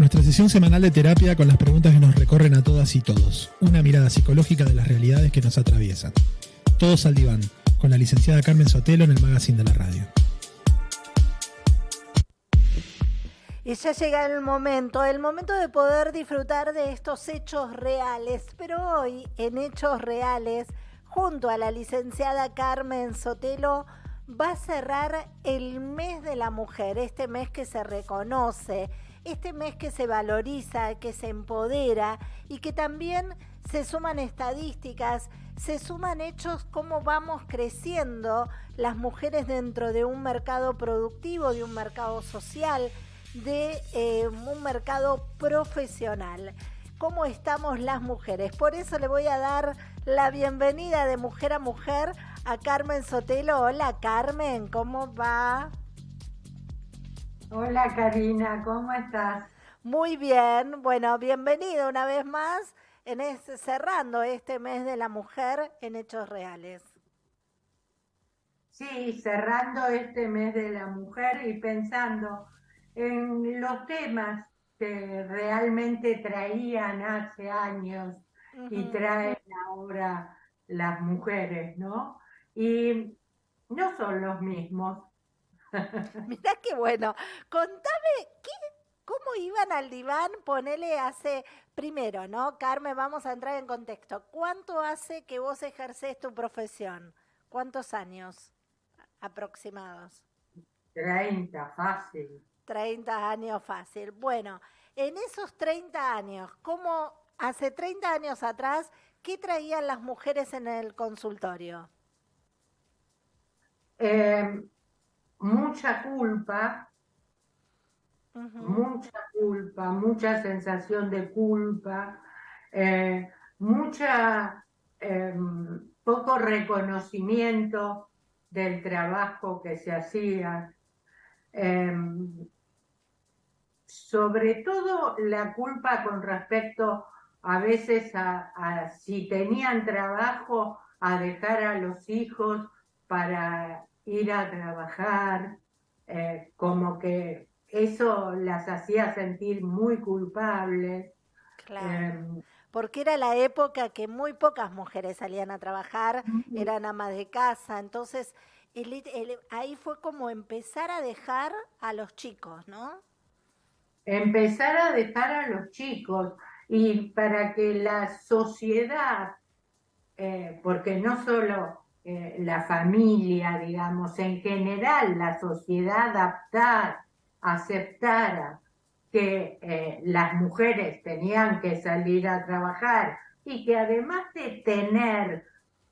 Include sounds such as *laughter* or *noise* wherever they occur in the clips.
nuestra sesión semanal de terapia con las preguntas que nos recorren a todas y todos. Una mirada psicológica de las realidades que nos atraviesan. Todos al diván, con la licenciada Carmen Sotelo en el magazine de la radio. Y ya llega el momento, el momento de poder disfrutar de estos hechos reales. Pero hoy, en Hechos Reales, junto a la licenciada Carmen Sotelo, va a cerrar el mes de la mujer, este mes que se reconoce, este mes que se valoriza, que se empodera y que también se suman estadísticas, se suman hechos, cómo vamos creciendo las mujeres dentro de un mercado productivo, de un mercado social, de eh, un mercado profesional. ¿Cómo estamos las mujeres? Por eso le voy a dar la bienvenida de mujer a mujer a Carmen Sotelo. Hola Carmen, ¿cómo va? Hola Karina, ¿cómo estás? Muy bien, bueno, bienvenido una vez más en este, cerrando este mes de la mujer en Hechos Reales. Sí, cerrando este mes de la mujer y pensando en los temas que realmente traían hace años y traen ahora las mujeres, ¿no? Y no son los mismos. *laughs* Mirá qué bueno. Contame, ¿qué, ¿cómo iban al diván? Ponele hace, primero, ¿no? Carmen, vamos a entrar en contexto. ¿Cuánto hace que vos ejerces tu profesión? ¿Cuántos años aproximados? 30, fácil. 30 años fácil. Bueno, en esos 30 años, ¿cómo hace 30 años atrás, qué traían las mujeres en el consultorio? Eh, mucha culpa, mucha culpa, mucha sensación de culpa, eh, mucha em, poco reconocimiento del trabajo que se hacía. Em, sobre todo la culpa con respecto a veces a, si tenían trabajo, a dejar a los hijos para ir a trabajar, eh, como que eso las hacía sentir muy culpables. Claro. Em, porque era la época que muy pocas mujeres salían a trabajar, eran amas de casa, entonces ahí fue como empezar a dejar a los chicos, ¿no? Empezar a dejar a los chicos y para que la sociedad, eh, porque no solo eh, la familia, digamos, en general la sociedad adaptar, aceptara que eh, las mujeres tenían que salir a trabajar y que además de tener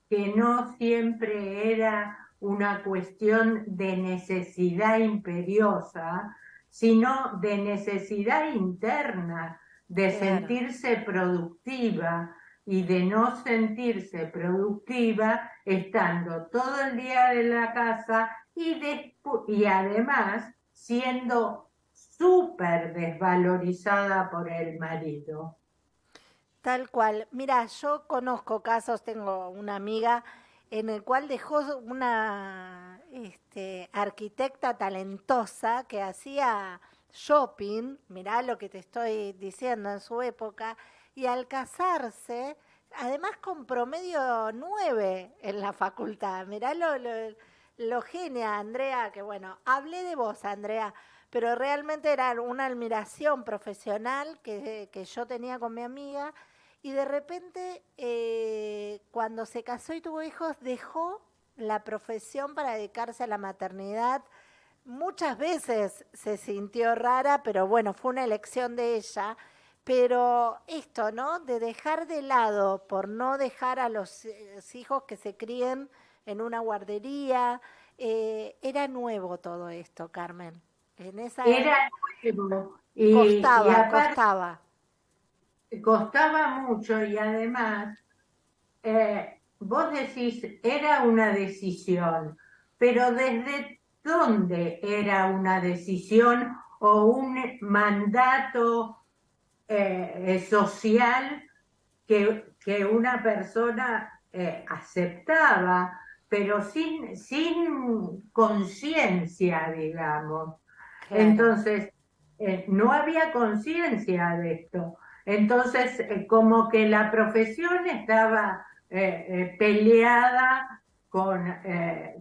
que no siempre era una cuestión de necesidad imperiosa, sino de necesidad interna, de sentirse productiva, y de no sentirse productiva estando todo el día en la casa y, y además siendo súper desvalorizada por el marido. Tal cual. Mira, yo conozco casos, tengo una amiga en el cual dejó una este, arquitecta talentosa que hacía shopping, mirá lo que te estoy diciendo en su época, y al casarse, además con promedio 9 en la facultad. Mirá lo, lo, genia, Andrea, que bueno, hablé de vos, Andrea, pero realmente era una admiración profesional que, yo tenía con mi amiga y de repente eh, cuando se casó y tuvo hijos dejó la profesión para dedicarse a la maternidad. Muchas veces se sintió rara, pero bueno, fue una elección de ella pero esto, ¿no? De dejar de lado, por no dejar a los eh, hijos que se críen en una guardería, eh, era nuevo todo esto, Carmen. En esa era nuevo. Y, costaba, costaba. Costaba mucho y además, eh, vos decís, era una decisión, pero ¿desde dónde era una decisión o un mandato eh, social que, que, una persona eh, aceptaba, pero sin, sin conciencia, digamos. Entonces, eh, no había conciencia de esto. Entonces, eh, como que la profesión estaba eh, peleada con,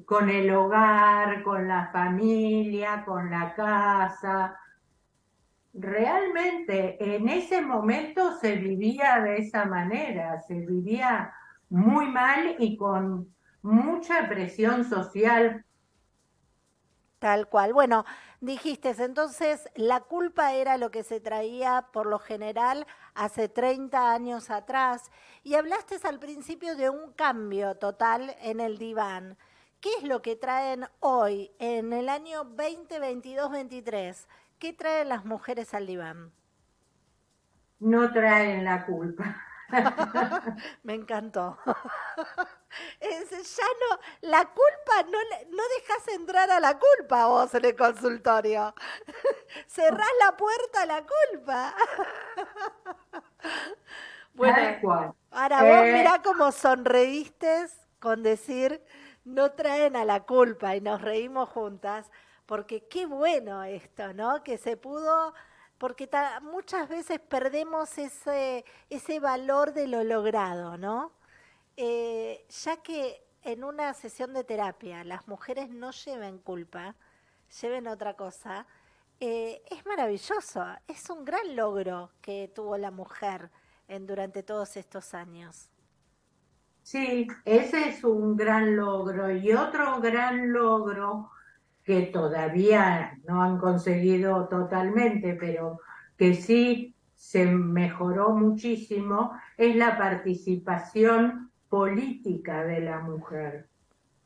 con el hogar, con la familia, con la casa. Realmente en ese momento se vivía de esa manera, se vivía muy mal y con mucha presión social. Tal cual. Bueno, dijiste, entonces la culpa era lo que se traía por lo general hace 30 años atrás y hablaste al principio de un cambio total en el diván. ¿Qué es lo que traen hoy, en el año 2022-23? ¿Qué traen las mujeres al diván? No traen la culpa. *laughs* Me encantó. *laughs* Es, ya no, la culpa, no, no dejas entrar a la culpa vos en el consultorio. *laughs* Cerrás la puerta a la culpa. Bueno, ahora vos eh, mirá cómo sonreíste con decir, no traen a la culpa y nos reímos juntas, porque qué bueno esto, ¿no? Que se pudo porque muchas veces perdemos ese, ese valor de lo logrado, ¿no? Eh, ya que en una sesión de terapia las mujeres no lleven culpa, lleven otra cosa, eh, es maravilloso, es un gran logro que tuvo la mujer durante todos estos años. Sí, ese es un gran logro. Y otro gran logro que todavía no han conseguido totalmente, pero que sí se mejoró muchísimo, es la participación política de la mujer.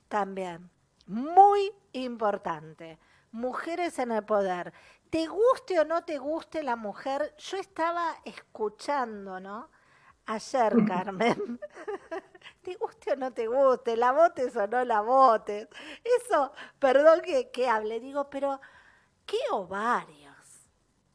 También, muy importante. Mujeres en el poder. Te guste o no te guste la mujer, yo estaba escuchando, ¿no? Ayer, Carmen. *laughs* te guste o no te guste, la votes o no la votes. Eso, perdón que, que hable, digo, pero qué ovarios.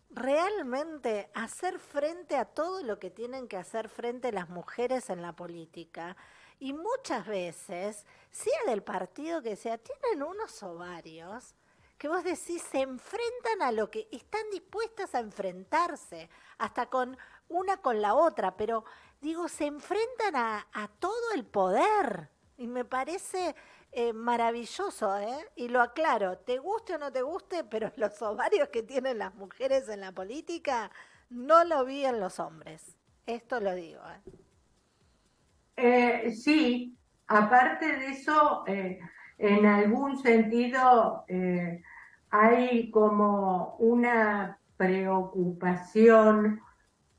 Realmente hacer frente a todo lo que tienen que hacer frente las mujeres en la política. Y muchas veces, sea del partido que sea, tienen unos ovarios que vos decís se enfrentan a lo que están dispuestas a enfrentarse, hasta con una con la otra, pero digo, se enfrentan a, todo el poder. Y me parece eh, maravilloso, ¿eh? Y lo aclaro, te guste o no te guste, pero *laughs* los ovarios que tienen las mujeres en la política no lo vi en los hombres. Esto lo digo. ¿eh? eh sí, aparte de eso, eh, en algún sentido hay como una preocupación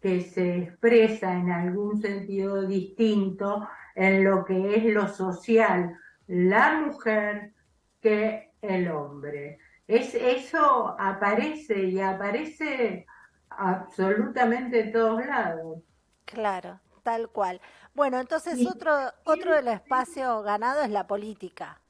que se expresa en algún sentido distinto en lo que es lo social, la mujer que el hombre. Es, eso aparece y aparece absolutamente en todos lados. Claro, tal cual. Bueno, entonces otro, otro del espacio ganado es la política.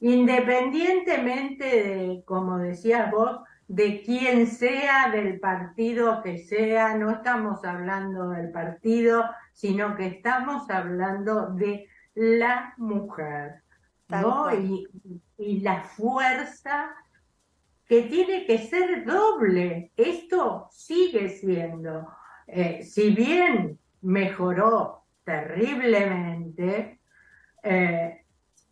Independientemente de, como decías vos, de quien sea, del partido que sea, no estamos hablando del partido, sino que estamos hablando de la mujer, ¿no? Y, la fuerza que tiene que ser doble. Esto sigue siendo, eh, si bien mejoró terriblemente, eh,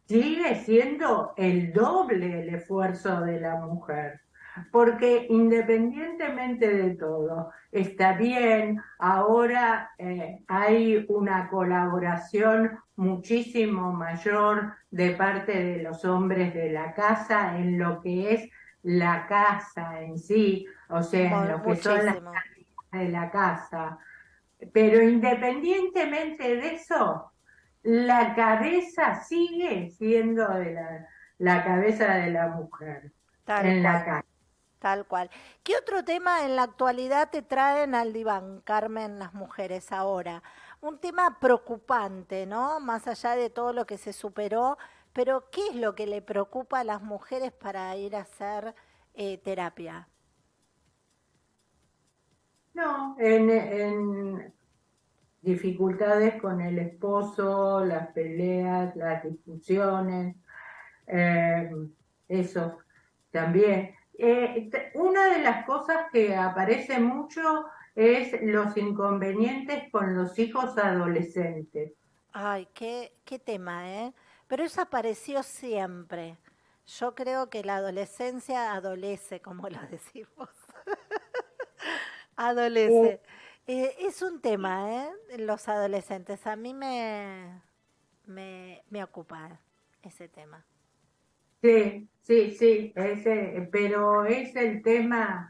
sigue siendo el doble el esfuerzo de la mujer porque independientemente de todo, está bien, ahora eh, hay una colaboración muchísimo mayor de parte de los hombres de la casa en lo que es la casa en sí, o sea, en lo que son las de la casa. Pero independientemente de eso, la cabeza sigue siendo de la, cabeza de la mujer en la casa. Tal cual. ¿Qué otro tema en la actualidad te traen al diván, Carmen, las mujeres ahora? Un tema preocupante, ¿no? Más allá de todo lo que se superó, pero ¿qué es lo que le preocupa a las mujeres para ir a hacer eh, terapia? No, en, dificultades con el esposo, las peleas, las discusiones, eh, eso también Eh, una de las cosas que aparece mucho es los inconvenientes con los hijos adolescentes. Ay, qué, qué tema, ¿eh? Pero eso apareció siempre. Yo creo que la adolescencia adolece, como lo *laughs* decimos. adolece. Eh, es un tema, ¿eh? Los adolescentes. A mí me, me, me ocupa ese tema. Sí, sí, sí, ese, pero es el tema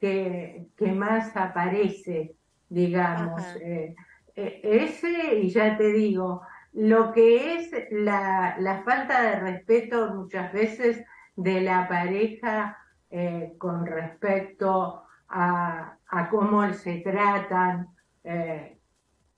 que, que más aparece, digamos. Eh, eh, ese, y ya te digo, lo que es la, la falta de respeto muchas veces de la pareja eh, con respecto a, a, cómo se tratan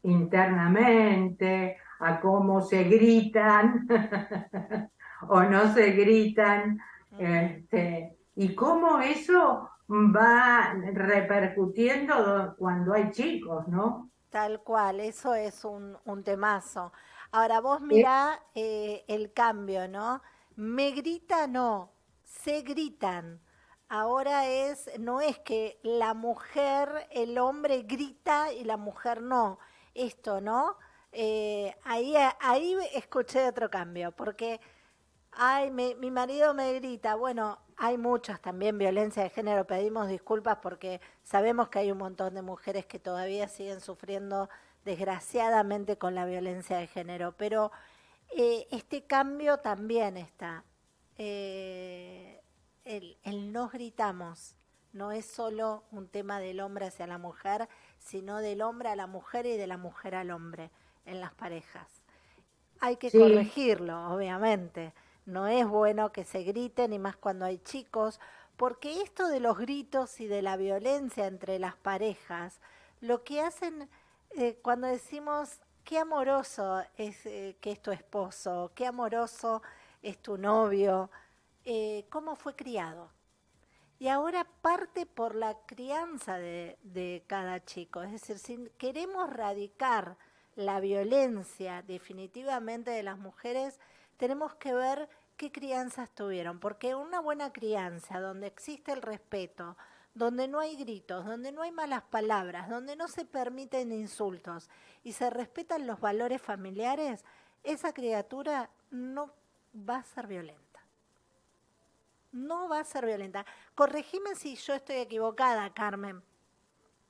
internamente, a cómo se gritan *laughs* o no se gritan, este, y cómo eso va repercutiendo cuando hay chicos, ¿no? Tal cual, eso es un, un temazo. Ahora vos mirá eh, el cambio, ¿no? Me grita, no, se gritan. Ahora es, no es que la mujer, el hombre grita y la mujer no. Esto, ¿no? Eh, ahí, ahí escuché otro cambio, porque Ay, mi marido me grita. Bueno, hay muchas también violencia de género. Pedimos disculpas porque sabemos que hay un montón de mujeres que todavía siguen sufriendo desgraciadamente con la violencia de género. Pero eh, este cambio también está. Eh, el, el no gritamos no es solo un tema del hombre hacia la mujer, sino del hombre a la mujer y de la mujer al hombre en las parejas. Hay que corregirlo, obviamente no es bueno que se griten, y más cuando hay chicos, porque esto de los gritos y de la violencia entre las parejas, lo que hacen eh, cuando decimos qué amoroso es eh, que es tu esposo, qué amoroso es tu novio, eh, cómo fue criado. Y ahora parte por la crianza de, de cada chico. Es decir, si queremos radicar la violencia definitivamente de las mujeres, tenemos que ver qué crianzas tuvieron, porque una buena crianza donde existe el respeto, donde no hay gritos, donde no hay malas palabras, donde no se permiten insultos y se respetan los valores familiares, esa criatura no va a ser violenta. No va a ser violenta. Corregime si yo estoy equivocada, Carmen.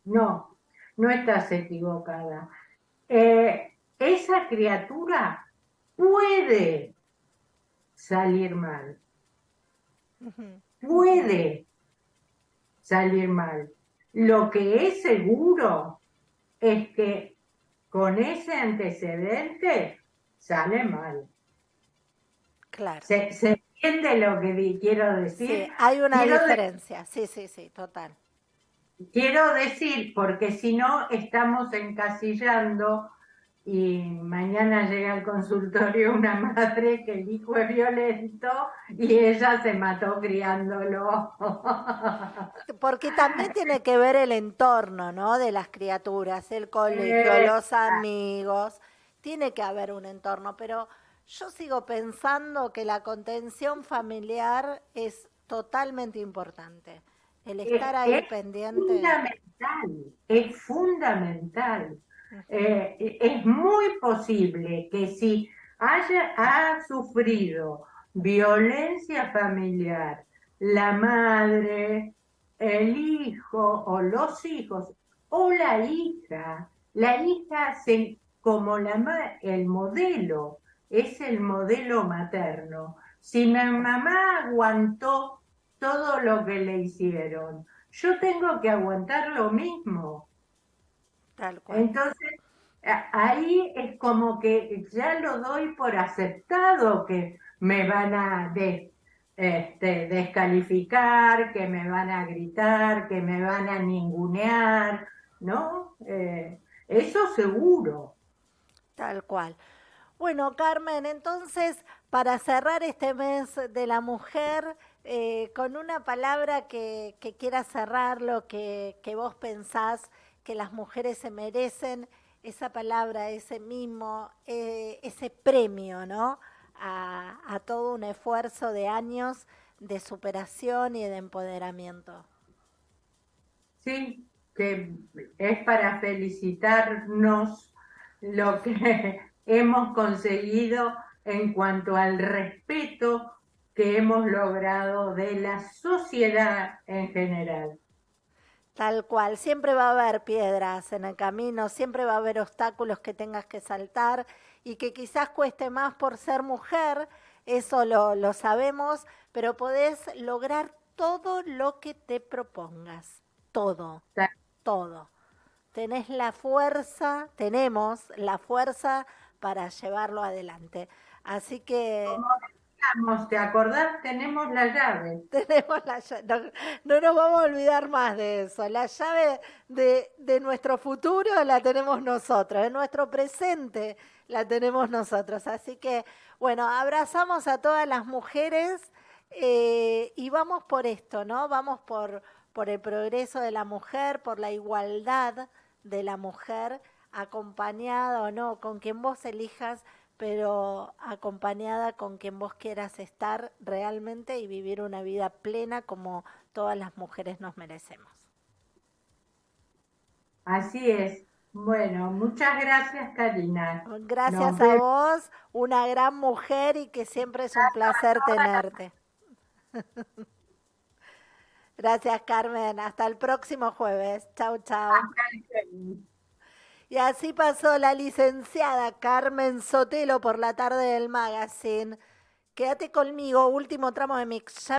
No, no estás equivocada. Eh, esa criatura puede salir mal. Puede salir mal. Lo que es seguro es que con ese antecedente sale mal. Claro. ¿Se, entiende lo que quiero decir? Sí, hay una diferencia. sí, sí, sí, total. Quiero decir, porque si no estamos encasillando y mañana llega al consultorio una madre que el hijo es violento y ella se mató criándolo. *laughs* Porque también tiene que ver el entorno, ¿no? De las criaturas, el colegio, los amigos, tiene que haber un entorno, pero yo sigo pensando que la contención familiar es totalmente importante. El estar ahí pendiente. Es fundamental, es fundamental. Eh, es muy posible que si haya ha sufrido violencia familiar, la madre, el hijo o los hijos o la hija, la hija se, como el modelo es el modelo materno. Si mi mamá aguantó todo lo que le hicieron, yo tengo que aguantar lo mismo. Entonces, ahí es como que ya lo doy por aceptado que me van a este, descalificar, que me van a gritar, que me van a ningunear, ¿no? Eh, eso seguro. Tal cual. Bueno, Carmen, entonces, para cerrar este mes de la mujer, eh, con una palabra que, que quiera cerrarlo, que, que vos pensás que las mujeres se merecen esa palabra, ese mimo, eh, ese premio, ¿no? A, todo un esfuerzo de años de superación y de empoderamiento. Sí, que es para felicitarnos lo que *laughs* hemos conseguido en cuanto al respeto que hemos logrado de la sociedad en general. Tal cual, siempre va a haber piedras en el camino, siempre va a haber obstáculos que tengas que saltar y que quizás cueste más por ser mujer, eso lo, lo sabemos, pero podés lograr todo lo que te propongas, todo, todo. Tenés la fuerza, tenemos la fuerza para llevarlo adelante. Así que... ¿te acordás? Tenemos la llave. *laughs* Tenemos la llave. No, nos vamos a olvidar más de eso. La llave de, de, nuestro futuro la tenemos nosotros, de nuestro presente la tenemos nosotros. Así que, bueno, abrazamos a todas las mujeres eh, y vamos por esto, ¿no? Vamos por, por el progreso de la mujer, por la igualdad de la mujer, acompañada o no, con quien vos elijas pero acompañada con quien vos quieras estar realmente y vivir una vida plena como todas las mujeres nos merecemos. Así es. Bueno, muchas gracias Karina. Gracias a vos, una gran mujer y que siempre es un placer tenerte. *laughs* Gracias Carmen, hasta el próximo jueves. Chau, chau. Y así pasó la licenciada Carmen Sotelo por la tarde del magazine. Quédate conmigo, último tramo de mix.